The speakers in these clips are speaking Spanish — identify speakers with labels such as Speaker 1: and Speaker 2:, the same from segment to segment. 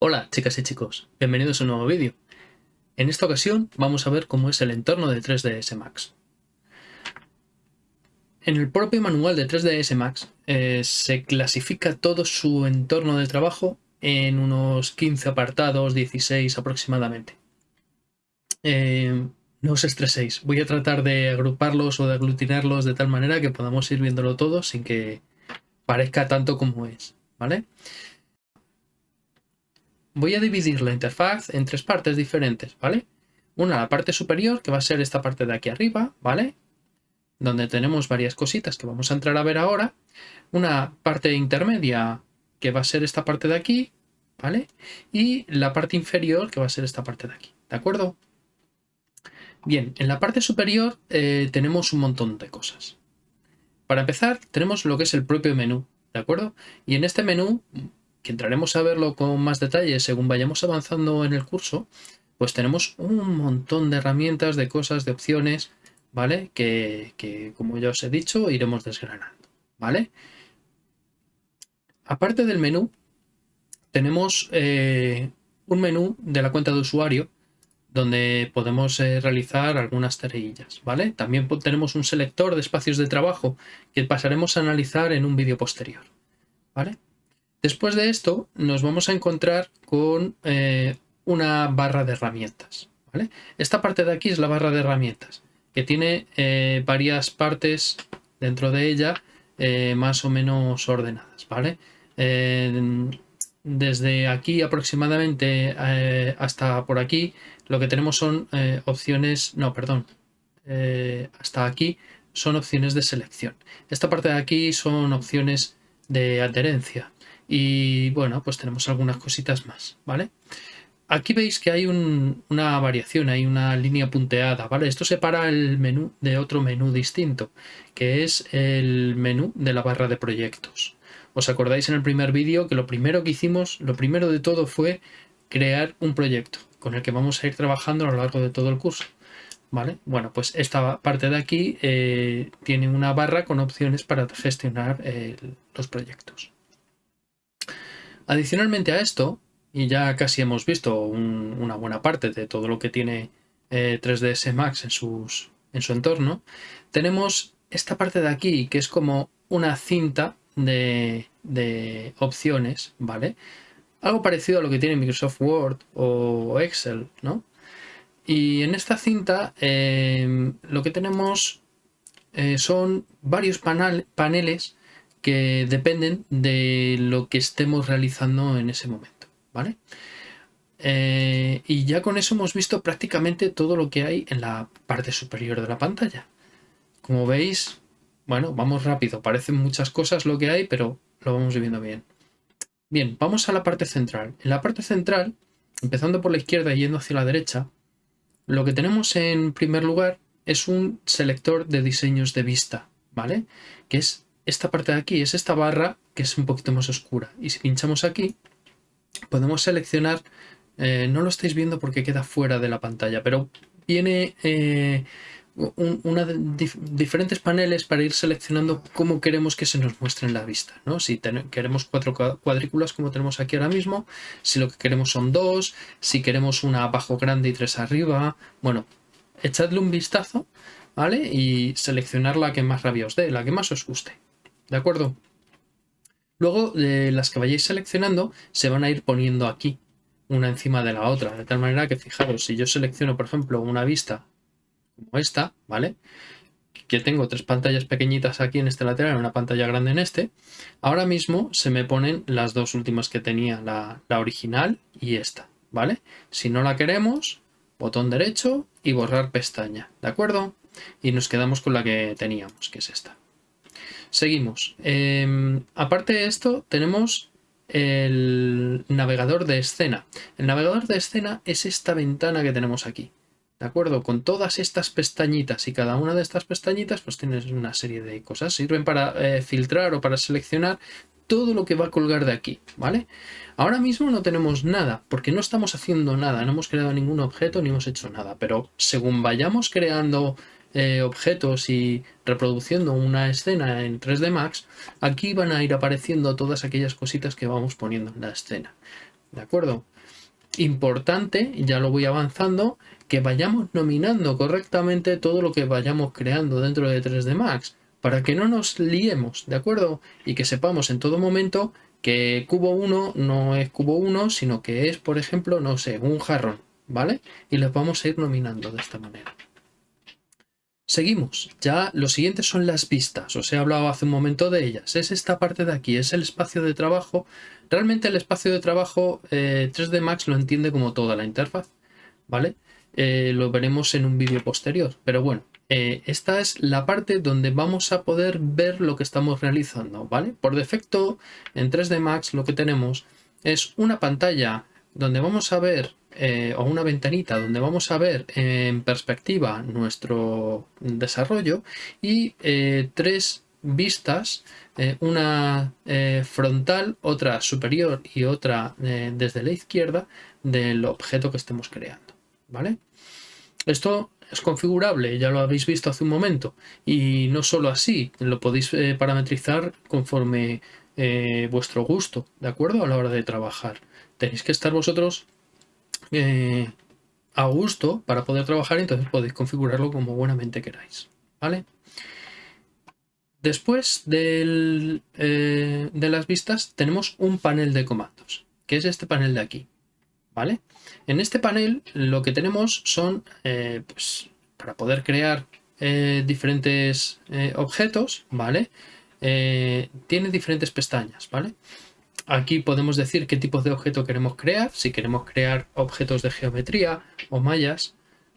Speaker 1: Hola chicas y chicos, bienvenidos a un nuevo vídeo. En esta ocasión vamos a ver cómo es el entorno de 3ds Max. En el propio manual de 3ds Max eh, se clasifica todo su entorno de trabajo en unos 15 apartados, 16 aproximadamente. Eh, no os estreséis, voy a tratar de agruparlos o de aglutinarlos de tal manera que podamos ir viéndolo todo sin que parezca tanto como es, ¿vale? Voy a dividir la interfaz en tres partes diferentes, ¿vale? Una, la parte superior, que va a ser esta parte de aquí arriba, ¿vale? Donde tenemos varias cositas que vamos a entrar a ver ahora. Una parte intermedia, que va a ser esta parte de aquí, ¿vale? Y la parte inferior, que va a ser esta parte de aquí, ¿de acuerdo? Bien, en la parte superior eh, tenemos un montón de cosas. Para empezar, tenemos lo que es el propio menú, ¿de acuerdo? Y en este menú que entraremos a verlo con más detalle según vayamos avanzando en el curso, pues tenemos un montón de herramientas, de cosas, de opciones, ¿vale? Que, como ya os he dicho, iremos desgranando, ¿vale? Aparte del menú, tenemos eh, un menú de la cuenta de usuario donde podemos eh, realizar algunas tareillas, ¿vale? También tenemos un selector de espacios de trabajo que pasaremos a analizar en un vídeo posterior, ¿vale? Después de esto nos vamos a encontrar con eh, una barra de herramientas. Esta parte de aquí es la barra de herramientas, que tiene eh, varias partes dentro de ella más o menos ordenadas. ¿vale? Desde aquí aproximadamente hasta por aquí lo que tenemos son opciones, no, perdón, hasta aquí son opciones de selección. Esta parte de aquí son opciones de adherencia. Y bueno, pues tenemos algunas cositas más, ¿vale? Aquí veis que hay una variación, hay una línea punteada, ¿vale? Esto separa el menú de otro menú distinto, que es el menú de la barra de proyectos. ¿Os acordáis en el primer vídeo que lo primero que hicimos, lo primero de todo fue crear un proyecto con el que vamos a ir trabajando a lo largo de todo el curso? ¿Vale? Bueno, pues esta parte de aquí eh, tiene una barra con opciones para gestionar los proyectos. Adicionalmente a esto, y ya casi hemos visto una buena parte de todo lo que tiene 3ds eh, Max en, sus, en su entorno, tenemos esta parte de aquí que es como una cinta de, opciones, ¿vale? Algo parecido a lo que tiene Microsoft Word o Excel, ¿no? Y en esta cinta eh, lo que tenemos eh, son varios paneles que dependen de lo que estemos realizando en ese momento, ¿vale? Eh, y ya con eso hemos visto prácticamente todo lo que hay en la parte superior de la pantalla. Como veis, bueno, vamos rápido, parecen muchas cosas lo que hay, pero lo vamos viendo bien. Bien, vamos a la parte central. En la parte central, empezando por la izquierda y yendo hacia la derecha, lo que tenemos en primer lugar es un selector de diseños de vista, ¿vale? Que es esta parte de aquí es esta barra que es un poquito más oscura. Y si pinchamos aquí, podemos seleccionar, eh, no lo estáis viendo porque queda fuera de la pantalla, pero viene eh, una diferentes paneles para ir seleccionando cómo queremos que se nos muestre en la vista. ¿no? Si queremos cuatro cuadrículas como tenemos aquí ahora mismo, si lo que queremos son dos, si queremos una abajo grande y tres arriba, bueno, echadle un vistazo ¿vale? y seleccionar la que más rabia os dé, la que más os guste. ¿De acuerdo? Luego, las que vayáis seleccionando se van a ir poniendo aquí, una encima de la otra. De tal manera que, fijaros, si yo selecciono, por ejemplo, una vista como esta, ¿vale? Que tengo tres pantallas pequeñitas aquí en este lateral, una pantalla grande en este. Ahora mismo se me ponen las dos últimas que tenía, la, original y esta, ¿vale? Si no la queremos, botón derecho y borrar pestaña, ¿de acuerdo? Y nos quedamos con la que teníamos, que es esta. Seguimos. Em, aparte de esto, tenemos el navegador de escena. El navegador de escena es esta ventana que tenemos aquí. ¿De acuerdo? Con todas estas pestañitas y cada una de estas pestañitas pues tienes una serie de cosas. Sirven para eh, filtrar o para seleccionar todo lo que va a colgar de aquí, ¿vale? Ahora mismo no tenemos nada, porque no estamos haciendo nada, no hemos creado ningún objeto ni hemos hecho nada, pero según vayamos creando eh, objetos y reproduciendo una escena en 3D Max, aquí van a ir apareciendo todas aquellas cositas que vamos poniendo en la escena. ¿De acuerdo? Importante, ya lo voy avanzando, que vayamos nominando correctamente todo lo que vayamos creando dentro de 3D Max, para que no nos liemos, ¿de acuerdo? Y que sepamos en todo momento que cubo 1 no es cubo 1, sino que es, por ejemplo, no sé, un jarrón, ¿vale? Y los vamos a ir nominando de esta manera. Seguimos, ya lo siguiente son las vistas, os he hablado hace un momento de ellas, es esta parte de aquí, es el espacio de trabajo. Realmente el espacio de trabajo 3D eh, Max lo entiende como toda la interfaz, ¿vale? Eh, lo veremos en un vídeo posterior, pero bueno, eh, esta es la parte donde vamos a poder ver lo que estamos realizando, ¿vale? Por defecto, en 3D Max lo que tenemos es una pantalla donde vamos a ver eh, o una ventanita donde vamos a ver en perspectiva nuestro desarrollo y eh, tres vistas, eh, una frontal, otra superior y otra desde la izquierda del objeto que estemos creando. ¿vale? Esto es configurable, ya lo habéis visto hace un momento, y no solo así, lo podéis parametrizar conforme vuestro gusto, ¿de acuerdo? A la hora de trabajar. Tenéis que estar vosotros eh, a gusto para poder trabajar, entonces podéis configurarlo como buenamente queráis. ¿Vale? Después eh, de las vistas tenemos un panel de comandos, que es este panel de aquí. ¿Vale? En este panel lo que tenemos son, eh, pues, para poder crear diferentes objetos, ¿vale? tiene diferentes pestañas, ¿vale? Aquí podemos decir qué tipo de objeto queremos crear, si queremos crear objetos de geometría o mallas,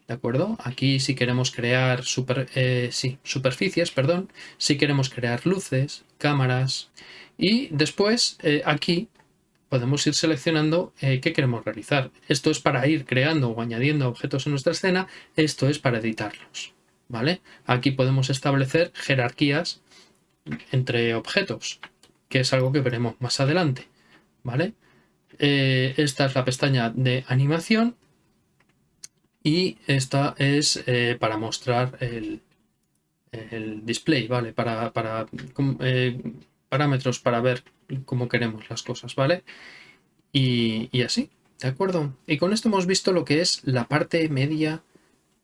Speaker 1: ¿de acuerdo? Aquí si queremos crear eh, superficies, perdón, si queremos crear luces, cámaras y después eh, aquí podemos ir seleccionando eh, qué queremos realizar. Esto es para ir creando o añadiendo objetos en nuestra escena, esto es para editarlos, ¿vale? Aquí podemos establecer jerarquías entre objetos, que es algo que veremos más adelante, ¿vale? Eh, esta es la pestaña de animación y esta es eh, para mostrar el, display, ¿vale? Para, eh, parámetros para ver cómo queremos las cosas, ¿vale? Y, así, ¿de acuerdo? Y con esto hemos visto lo que es la parte media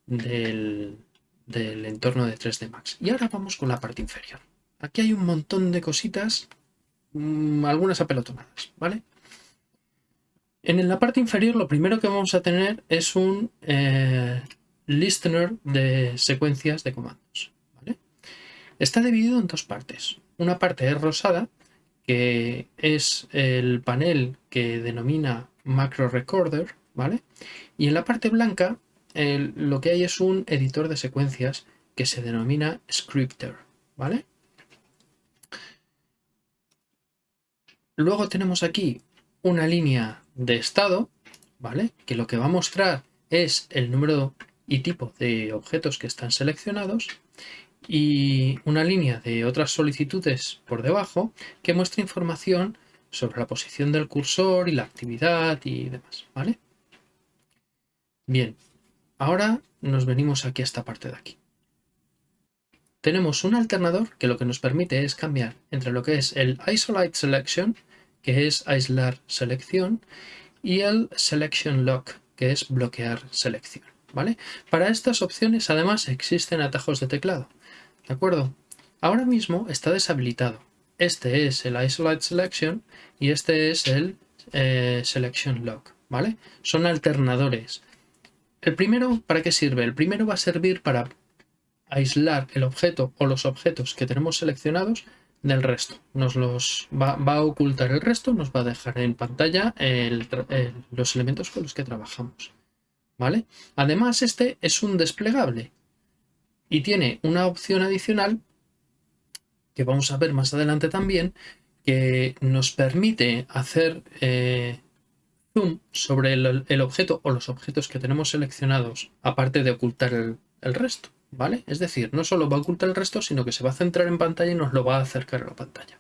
Speaker 1: del, del entorno de 3D Max. Y ahora vamos con la parte inferior. Aquí hay un montón de cositas Mm, algunas apelotonadas, ¿vale? En la parte inferior lo primero que vamos a tener es un eh, listener de secuencias de comandos. ¿vale? Está dividido en dos partes. Una parte es rosada, que es el panel que denomina Macro Recorder, ¿vale? Y en la parte blanca lo que hay es un editor de secuencias que se denomina Scripter, ¿vale? Luego tenemos aquí una línea de estado, ¿vale? Que lo que va a mostrar es el número y tipo de objetos que están seleccionados y una línea de otras solicitudes por debajo que muestra información sobre la posición del cursor y la actividad y demás, ¿vale? Bien, ahora nos venimos aquí a esta parte de aquí. Tenemos un alternador que lo que nos permite es cambiar entre lo que es el Isolate Selection, que es aislar selección, y el Selection Lock, que es bloquear selección. ¿vale? Para estas opciones además existen atajos de teclado. ¿De acuerdo? Ahora mismo está deshabilitado. Este es el Isolate Selection y este es el eh, Selection Lock. ¿vale? Son alternadores. El primero, ¿para qué sirve? El primero va a servir para aislar el objeto o los objetos que tenemos seleccionados del resto. Nos los va, a ocultar el resto, nos va a dejar en pantalla los elementos con los que trabajamos. ¿Vale? Además, este es un desplegable y tiene una opción adicional que vamos a ver más adelante también, que nos permite hacer eh, zoom sobre el, objeto o los objetos que tenemos seleccionados, aparte de ocultar el resto. ¿Vale? Es decir, no solo va a ocultar el resto, sino que se va a centrar en pantalla y nos lo va a acercar a la pantalla.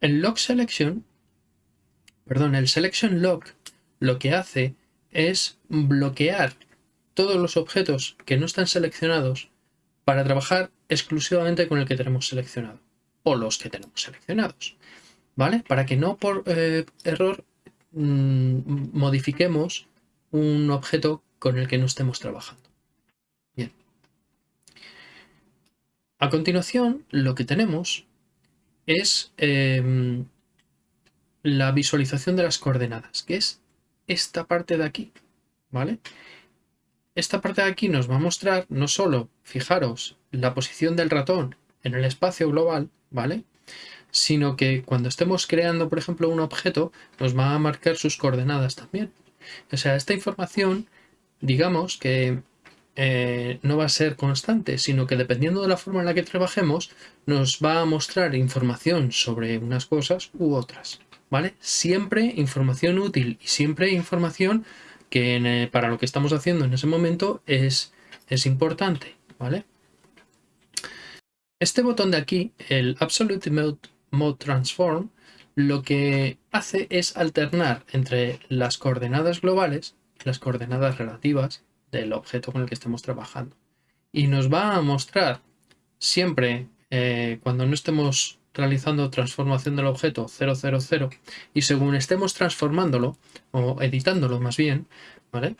Speaker 1: El Lock Selection, perdón, el Selection Lock lo que hace es bloquear todos los objetos que no están seleccionados para trabajar exclusivamente con el que tenemos seleccionado o los que tenemos seleccionados, ¿vale? Para que no por eh, error mm, modifiquemos un objeto con el que no estemos trabajando. A continuación, lo que tenemos es em, la visualización de las coordenadas, que es esta parte de aquí, ¿vale? Esta parte de aquí nos va a mostrar no solo, fijaros, la posición del ratón en el espacio global, ¿vale? Sino que cuando estemos creando, por ejemplo, un objeto, nos va a marcar sus coordenadas también. O sea, esta información, digamos que eh, no va a ser constante, sino que dependiendo de la forma en la que trabajemos, nos va a mostrar información sobre unas cosas u otras. ¿vale? Siempre información útil y siempre información que eh, para lo que estamos haciendo en ese momento es, es importante, ¿vale? Este botón de aquí, el Absolute Mode, Transform, lo que hace es alternar entre las coordenadas globales las coordenadas relativas del objeto con el que estemos trabajando. Y nos va a mostrar siempre, eh, cuando no estemos realizando transformación del objeto 000 y según estemos transformándolo o editándolo más bien, ¿vale?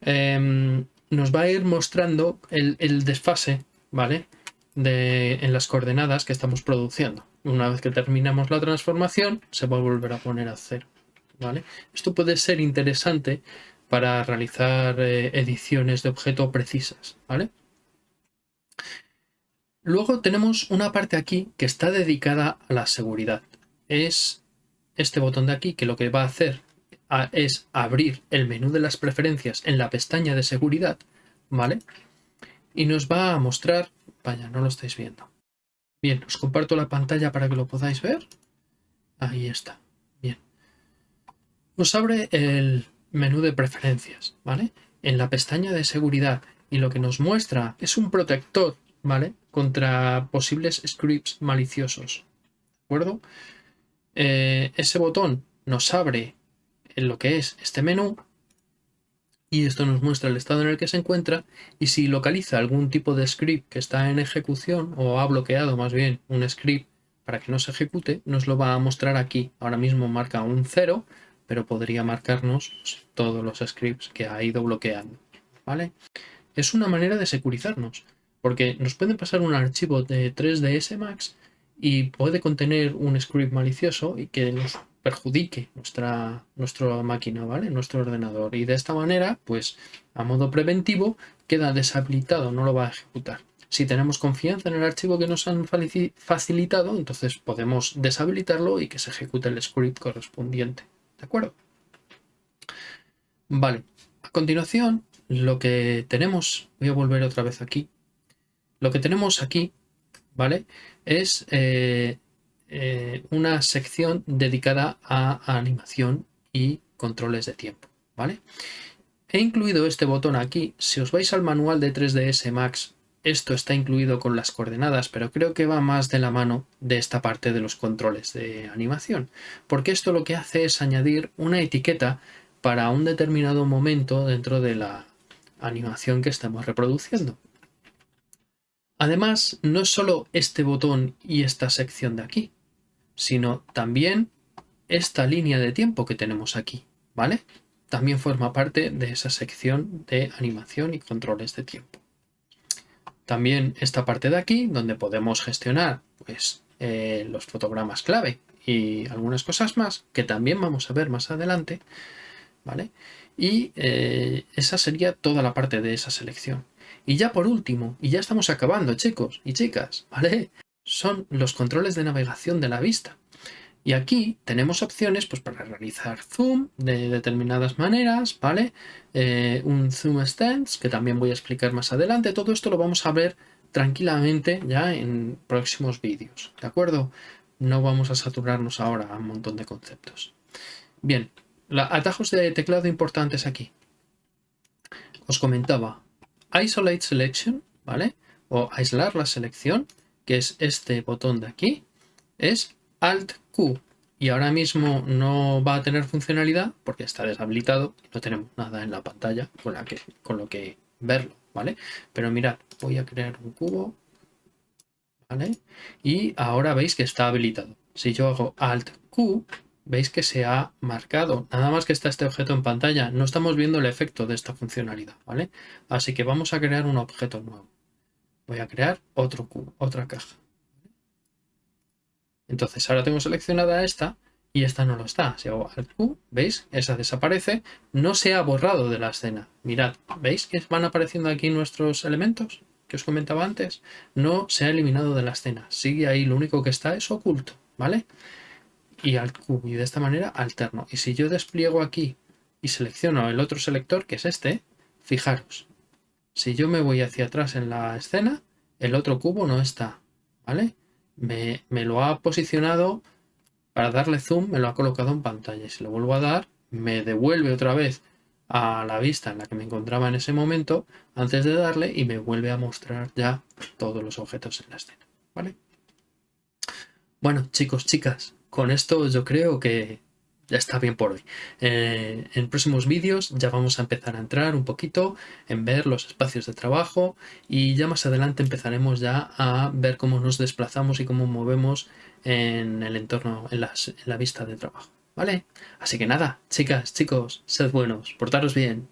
Speaker 1: Em, nos va a ir mostrando el, desfase, ¿vale? De, en las coordenadas que estamos produciendo. Una vez que terminamos la transformación, se va a volver a poner a cero, ¿vale? Esto puede ser interesante para realizar eh, ediciones de objeto precisas, ¿vale? Luego tenemos una parte aquí que está dedicada a la seguridad. Es este botón de aquí que lo que va a hacer es abrir el menú de las preferencias en la pestaña de seguridad, ¿vale? Y nos va a mostrar... Vaya, no lo estáis viendo. Bien, os comparto la pantalla para que lo podáis ver. Ahí está. Bien. Nos abre el menú de preferencias, ¿vale? En la pestaña de seguridad. Y lo que nos muestra es un protector ¿vale? Contra posibles scripts maliciosos. ¿De acuerdo? Eh, ese botón nos abre en lo que es este menú y esto nos muestra el estado en el que se encuentra y si localiza algún tipo de script que está en ejecución o ha bloqueado más bien un script para que no se ejecute, nos lo va a mostrar aquí. Ahora mismo marca un 0, pero podría marcarnos todos los scripts que ha ido bloqueando. ¿vale? Es una manera de securizarnos. Porque nos puede pasar un archivo de 3ds Max y puede contener un script malicioso y que nos perjudique nuestra, nuestra máquina, ¿vale? Nuestro ordenador. Y de esta manera, pues a modo preventivo, queda deshabilitado, no lo va a ejecutar. Si tenemos confianza en el archivo que nos han facilitado, entonces podemos deshabilitarlo y que se ejecute el script correspondiente. ¿De acuerdo? Vale. A continuación, lo que tenemos, voy a volver otra vez aquí, lo que tenemos aquí, ¿vale? Es eh, eh, una sección dedicada a animación y controles de tiempo, ¿vale? He incluido este botón aquí. Si os vais al manual de 3ds Max, esto está incluido con las coordenadas, pero creo que va más de la mano de esta parte de los controles de animación, porque esto lo que hace es añadir una etiqueta para un determinado momento dentro de la animación que estamos reproduciendo. Además, no es solo este botón y esta sección de aquí, sino también esta línea de tiempo que tenemos aquí, ¿vale? También forma parte de esa sección de animación y controles de tiempo. También esta parte de aquí, donde podemos gestionar pues, eh, los fotogramas clave y algunas cosas más, que también vamos a ver más adelante, ¿vale? Y eh, esa sería toda la parte de esa selección. Y ya por último, y ya estamos acabando chicos y chicas, ¿vale? Son los controles de navegación de la vista. Y aquí tenemos opciones pues, para realizar zoom de determinadas maneras, ¿vale? Eh, un zoom stance, que también voy a explicar más adelante. Todo esto lo vamos a ver tranquilamente ya en próximos vídeos, ¿de acuerdo? No vamos a saturarnos ahora a un montón de conceptos. Bien, atajos de teclado importantes aquí. Os comentaba, Isolate Selection, ¿vale? O aislar la selección, que es este botón de aquí, es Alt Q. Y ahora mismo no va a tener funcionalidad porque está deshabilitado no tenemos nada en la pantalla con, la que, con lo que verlo, ¿vale? Pero mirad, voy a crear un cubo, ¿vale? Y ahora veis que está habilitado. Si yo hago Alt Q, veis que se ha marcado. Nada más que está este objeto en pantalla, no estamos viendo el efecto de esta funcionalidad, ¿vale? Así que vamos a crear un objeto nuevo. Voy a crear otro cubo, otra caja. Entonces ahora tengo seleccionada esta y esta no lo está. Si hago Alt Q, ¿veis? Esa desaparece. No se ha borrado de la escena. Mirad, ¿veis que van apareciendo aquí nuestros elementos que os comentaba antes? No se ha eliminado de la escena. Sigue ahí, lo único que está es oculto, ¿vale? Y Alt Q, y de esta manera alterno. Y si yo despliego aquí y selecciono el otro selector, que es este, fijaros, si yo me voy hacia atrás en la escena, el otro cubo no está, ¿vale? Me, lo ha posicionado para darle zoom me lo ha colocado en pantalla. Si lo vuelvo a dar, me devuelve otra vez a la vista en la que me encontraba en ese momento antes de darle y me vuelve a mostrar ya todos los objetos en la escena. ¿vale? Bueno, chicos, chicas, con esto yo creo que ya está bien por hoy. Eh, en próximos vídeos ya vamos a empezar a entrar un poquito en ver los espacios de trabajo y ya más adelante empezaremos ya a ver cómo nos desplazamos y cómo movemos en el entorno, en, la vista de trabajo. ¿Vale? Así que nada, chicas, chicos, sed buenos, portaros bien.